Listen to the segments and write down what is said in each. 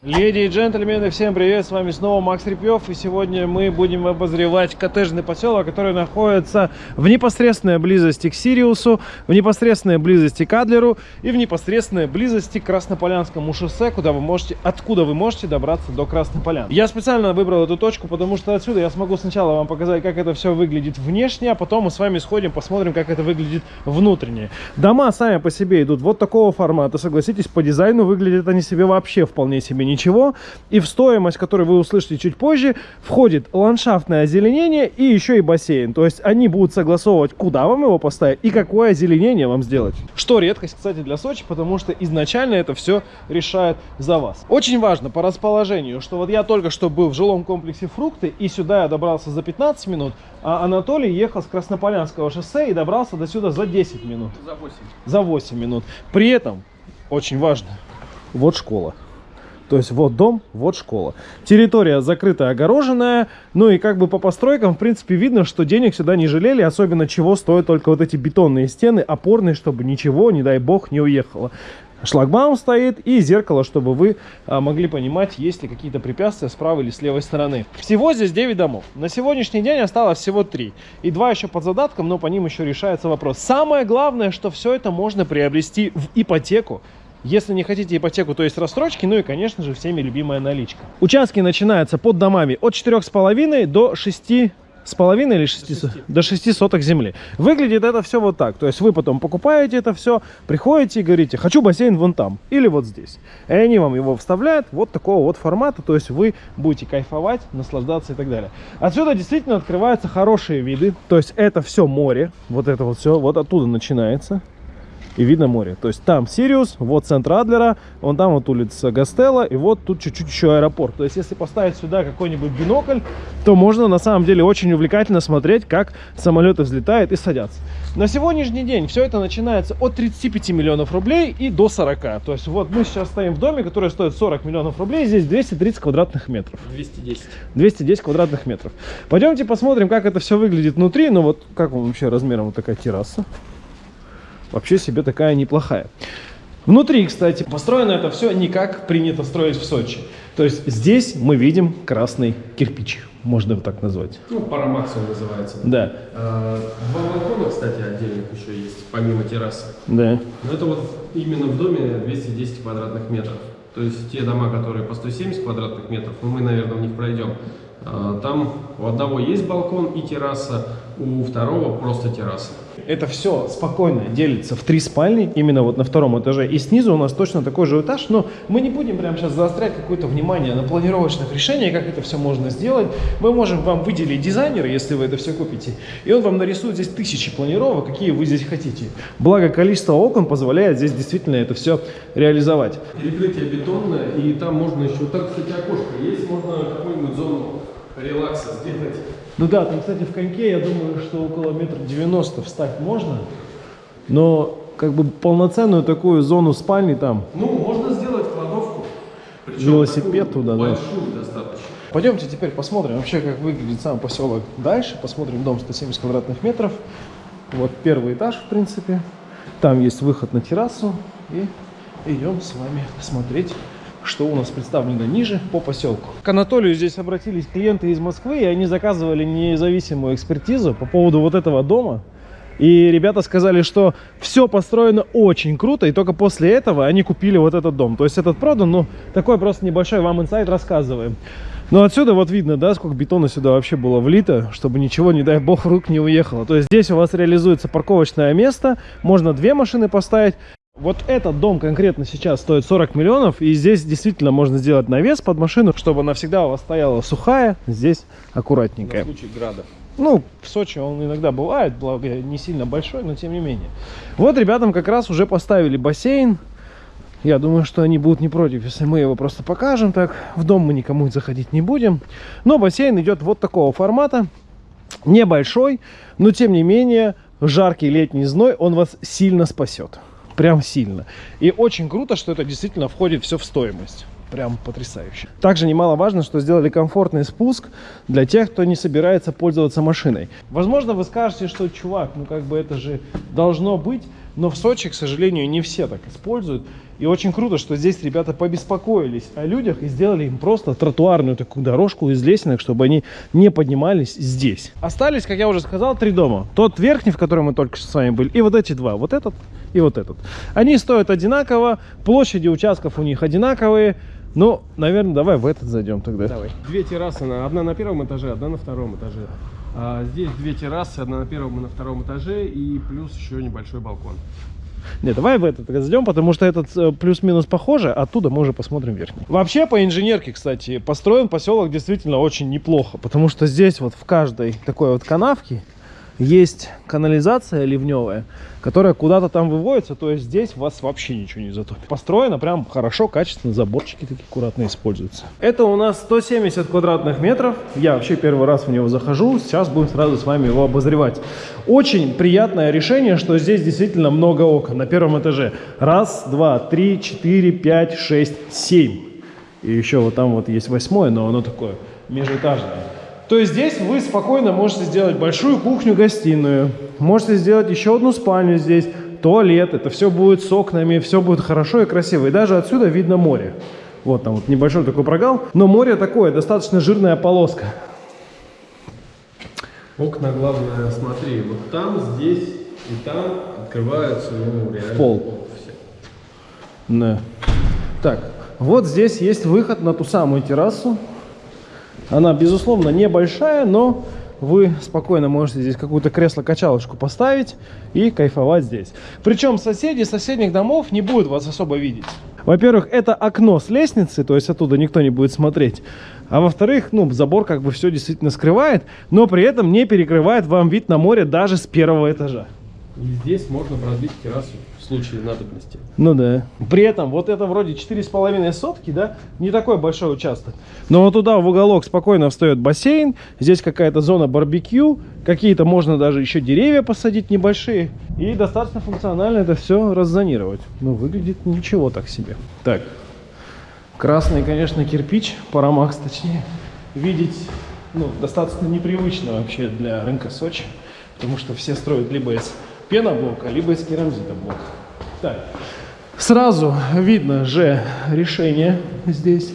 Леди и джентльмены, всем привет, с вами снова Макс Репьев, и сегодня мы будем обозревать коттеджный поселок, который находится в непосредственной близости к Сириусу, в непосредственной близости к Адлеру и в непосредственной близости к Краснополянскому шоссе, куда вы можете, откуда вы можете добраться до Краснополян. Я специально выбрал эту точку, потому что отсюда я смогу сначала вам показать, как это все выглядит внешне, а потом мы с вами сходим, посмотрим, как это выглядит внутренне. Дома сами по себе идут вот такого формата, согласитесь, по дизайну выглядят они себе вообще вполне себе ничего. И в стоимость, которую вы услышите чуть позже, входит ландшафтное озеленение и еще и бассейн. То есть они будут согласовывать, куда вам его поставить и какое озеленение вам сделать. Что редкость, кстати, для Сочи, потому что изначально это все решает за вас. Очень важно по расположению, что вот я только что был в жилом комплексе «Фрукты», и сюда я добрался за 15 минут, а Анатолий ехал с Краснополянского шоссе и добрался до сюда за 10 минут. За 8. За 8 минут. При этом, очень важно, вот школа. То есть вот дом, вот школа. Территория закрытая, огороженная. Ну и как бы по постройкам, в принципе, видно, что денег сюда не жалели. Особенно чего стоят только вот эти бетонные стены, опорные, чтобы ничего, не дай бог, не уехало. Шлагбаум стоит и зеркало, чтобы вы а, могли понимать, есть ли какие-то препятствия с правой или с левой стороны. Всего здесь 9 домов. На сегодняшний день осталось всего 3. И 2 еще под задатком, но по ним еще решается вопрос. Самое главное, что все это можно приобрести в ипотеку если не хотите ипотеку, то есть рассрочки, ну и, конечно же, всеми любимая наличка. Участки начинаются под домами от 4,5 до 6 с половиной или 6, до 6. до 6 соток земли. Выглядит это все вот так. То есть вы потом покупаете это все, приходите и говорите, хочу бассейн вон там или вот здесь. И они вам его вставляют вот такого вот формата. То есть вы будете кайфовать, наслаждаться и так далее. Отсюда действительно открываются хорошие виды. То есть это все море. Вот это вот все вот оттуда начинается и видно море. То есть там Сириус, вот центр Адлера, вон там вот улица Гастелла, и вот тут чуть-чуть еще аэропорт. То есть если поставить сюда какой-нибудь бинокль, то можно на самом деле очень увлекательно смотреть, как самолеты взлетают и садятся. На сегодняшний день все это начинается от 35 миллионов рублей и до 40. То есть вот мы сейчас стоим в доме, который стоит 40 миллионов рублей, здесь 230 квадратных метров. 210. 210 квадратных метров. Пойдемте посмотрим, как это все выглядит внутри. Ну вот как вам вообще размером вот такая терраса вообще себе такая неплохая. Внутри, кстати, построено это все не как принято строить в Сочи. То есть здесь мы видим красный кирпич, можно его так назвать. Ну, парамакс он называется. Да. А, два балкона, кстати, отдельных еще есть, помимо террасы. Да. Но это вот именно в доме 210 квадратных метров. То есть те дома, которые по 170 квадратных метров, ну, мы, наверное, в них пройдем. А, там у одного есть балкон и терраса, у второго просто терраса. Это все спокойно делится в три спальни, именно вот на втором этаже. И снизу у нас точно такой же этаж, но мы не будем прямо сейчас заострять какое-то внимание на планировочных решениях, как это все можно сделать. Мы можем вам выделить дизайнера, если вы это все купите, и он вам нарисует здесь тысячи планировок, какие вы здесь хотите. Благо, количество окон позволяет здесь действительно это все реализовать. Перекрытие бетонное, и там можно еще, так, кстати, окошко есть, можно какую-нибудь зону релакса сделать. Ну да, там, кстати, в коньке, я думаю, что около метра девяносто встать можно, но как бы полноценную такую зону спальни там. Ну, можно сделать кладовку. Велосипед туда, большую да. достаточно. Пойдемте теперь посмотрим вообще, как выглядит сам поселок дальше. Посмотрим дом 170 квадратных метров. Вот первый этаж, в принципе. Там есть выход на террасу. И идем с вами смотреть что у нас представлено ниже по поселку. К Анатолию здесь обратились клиенты из Москвы, и они заказывали независимую экспертизу по поводу вот этого дома. И ребята сказали, что все построено очень круто, и только после этого они купили вот этот дом. То есть этот продан, ну, такой просто небольшой вам инсайт рассказываем. Но отсюда вот видно, да, сколько бетона сюда вообще было влито, чтобы ничего, не дай бог, рук не уехало. То есть здесь у вас реализуется парковочное место, можно две машины поставить, вот этот дом конкретно сейчас стоит 40 миллионов, и здесь действительно можно сделать навес под машину, чтобы она всегда у вас стояла сухая, здесь аккуратненькая. На случай града. Ну, в Сочи он иногда бывает, благо не сильно большой, но тем не менее. Вот ребятам как раз уже поставили бассейн. Я думаю, что они будут не против, если мы его просто покажем так. В дом мы никому заходить не будем. Но бассейн идет вот такого формата. Небольшой, но тем не менее жаркий летний зной он вас сильно спасет прям сильно. И очень круто, что это действительно входит все в стоимость. Прям потрясающе. Также немаловажно, что сделали комфортный спуск для тех, кто не собирается пользоваться машиной. Возможно, вы скажете, что, чувак, ну как бы это же должно быть. Но в Сочи, к сожалению, не все так используют. И очень круто, что здесь ребята побеспокоились о людях и сделали им просто тротуарную такую дорожку из лесенок, чтобы они не поднимались здесь. Остались, как я уже сказал, три дома. Тот верхний, в котором мы только что с вами были, и вот эти два. Вот этот и вот этот. Они стоят одинаково, площади участков у них одинаковые. Ну, наверное, давай в этот зайдем тогда. Давай. Две террасы, на- одна на первом этаже, одна на втором этаже. А здесь две террасы, одна на первом и на втором этаже, и плюс еще небольшой балкон. Не, давай в этот зайдем, потому что этот э, плюс-минус похоже, оттуда мы уже посмотрим верхний. Вообще, по инженерке, кстати, построен поселок действительно очень неплохо, потому что здесь вот в каждой такой вот канавке есть канализация ливневая, которая куда-то там выводится, то есть здесь вас вообще ничего не затопит. Построено прям хорошо, качественно, заборчики такие аккуратно используются. Это у нас 170 квадратных метров, я вообще первый раз в него захожу, сейчас будем сразу с вами его обозревать. Очень приятное решение, что здесь действительно много окон на первом этаже. Раз, два, три, четыре, пять, шесть, семь. И еще вот там вот есть восьмое, но оно такое межэтажное. То есть здесь вы спокойно можете сделать большую кухню-гостиную, можете сделать еще одну спальню здесь, туалет, это все будет с окнами, все будет хорошо и красиво. И даже отсюда видно море. Вот там вот небольшой такой прогал, но море такое, достаточно жирная полоска. Окна, главное, смотри, вот там, здесь и там открываются, ну, реально пол. все. Да. Так, вот здесь есть выход на ту самую террасу. Она, безусловно, небольшая, но вы спокойно можете здесь какую-то кресло-качалочку поставить и кайфовать здесь. Причем соседи соседних домов не будут вас особо видеть. Во-первых, это окно с лестницы, то есть оттуда никто не будет смотреть. А во-вторых, ну, забор как бы все действительно скрывает, но при этом не перекрывает вам вид на море даже с первого этажа. И здесь можно продлить террасу случае надобности. Ну да. При этом вот это вроде 4,5 сотки, да, не такой большой участок. Но вот туда в уголок спокойно встает бассейн, здесь какая-то зона барбекю, какие-то можно даже еще деревья посадить небольшие. И достаточно функционально это все раззонировать. Ну, выглядит ничего так себе. Так, красный, конечно, кирпич, парамакс точнее, видеть, ну, достаточно непривычно вообще для рынка Сочи, потому что все строят либо из пеноблока, либо из керамзитоблока. Так, сразу видно же решение здесь.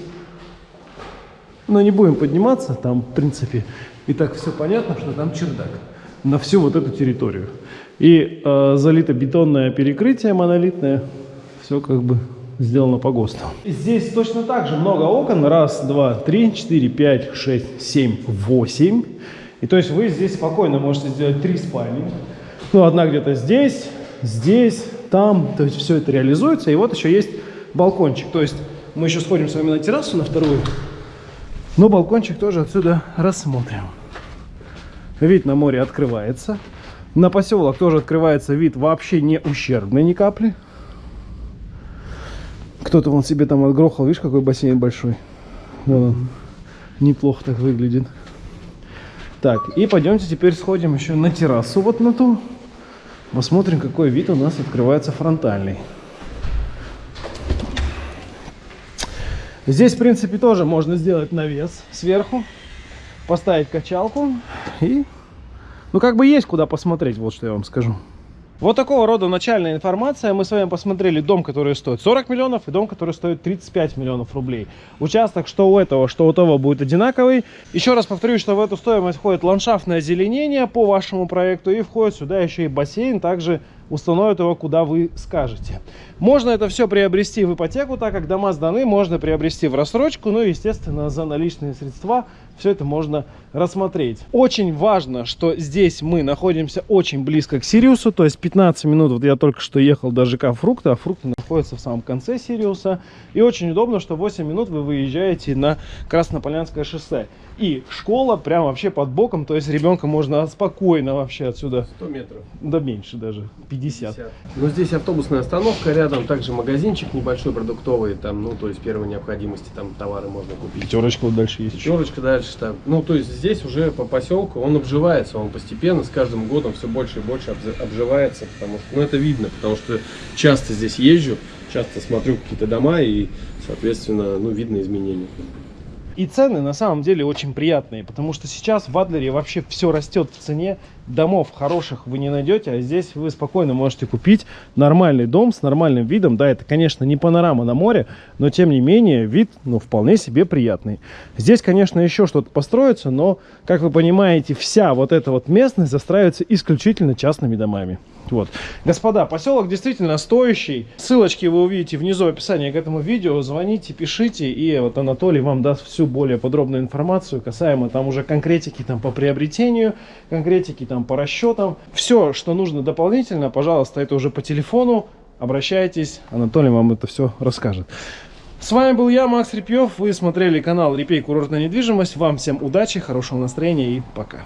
Но не будем подниматься, там, в принципе, и так все понятно, что там чердак на всю вот эту территорию. И э, залито бетонное перекрытие монолитное, все как бы сделано по ГОСТу. Здесь точно так же много окон. Раз, два, три, четыре, пять, шесть, семь, восемь. И то есть вы здесь спокойно можете сделать три спальни. Ну, одна где-то здесь, здесь, там. То есть все это реализуется. И вот еще есть балкончик. То есть мы еще сходим с вами на террасу, на вторую. Но балкончик тоже отсюда рассмотрим. Вид на море открывается. На поселок тоже открывается вид вообще не ущербный ни капли. Кто-то вон себе там отгрохал. Видишь, какой бассейн большой. Вон он. Неплохо так выглядит. Так, и пойдемте теперь сходим еще на террасу вот на ту. Посмотрим, какой вид у нас открывается фронтальный. Здесь, в принципе, тоже можно сделать навес сверху, поставить качалку и, ну, как бы есть куда посмотреть, вот что я вам скажу. Вот такого рода начальная информация. Мы с вами посмотрели дом, который стоит 40 миллионов, и дом, который стоит 35 миллионов рублей. Участок что у этого, что у того будет одинаковый. Еще раз повторюсь, что в эту стоимость входит ландшафтное озеленение по вашему проекту, и входит сюда еще и бассейн, также установят его, куда вы скажете. Можно это все приобрести в ипотеку, так как дома сданы, можно приобрести в рассрочку, ну и, естественно, за наличные средства все это можно рассмотреть. Очень важно, что здесь мы находимся очень близко к Сириусу, то есть 15 минут, вот я только что ехал до ЖК Фрукта, а Фрукты находятся в самом конце Сириуса, и очень удобно, что 8 минут вы выезжаете на Краснополянское шоссе. И школа прям вообще под боком, то есть ребенка можно спокойно вообще отсюда, 100 метров. да меньше даже, 50. Ну, здесь автобусная остановка рядом, также магазинчик небольшой продуктовый, там, ну, то есть первой необходимости, там товары можно купить. Пятерочка вот дальше есть. Пятерочка дальше там. Ну, то есть здесь уже по поселку он обживается, он постепенно с каждым годом все больше и больше обживается, потому что, ну, это видно, потому что часто здесь езжу, часто смотрю какие-то дома и, соответственно, ну, видно изменения. И цены на самом деле очень приятные, потому что сейчас в Адлере вообще все растет в цене. Домов хороших вы не найдете, а здесь вы спокойно можете купить нормальный дом с нормальным видом. Да, это, конечно, не панорама на море, но тем не менее вид, ну, вполне себе приятный. Здесь, конечно, еще что-то построится, но, как вы понимаете, вся вот эта вот местность застраивается исключительно частными домами. Вот. Господа, поселок действительно стоящий. Ссылочки вы увидите внизу в описании к этому видео. Звоните, пишите, и вот Анатолий вам даст всю более подробную информацию касаемо там уже конкретики там по приобретению, конкретики там по расчетам. Все, что нужно дополнительно, пожалуйста, это уже по телефону. Обращайтесь, Анатолий вам это все расскажет. С вами был я, Макс Репьев. Вы смотрели канал Репей Курортная недвижимость. Вам всем удачи, хорошего настроения и пока.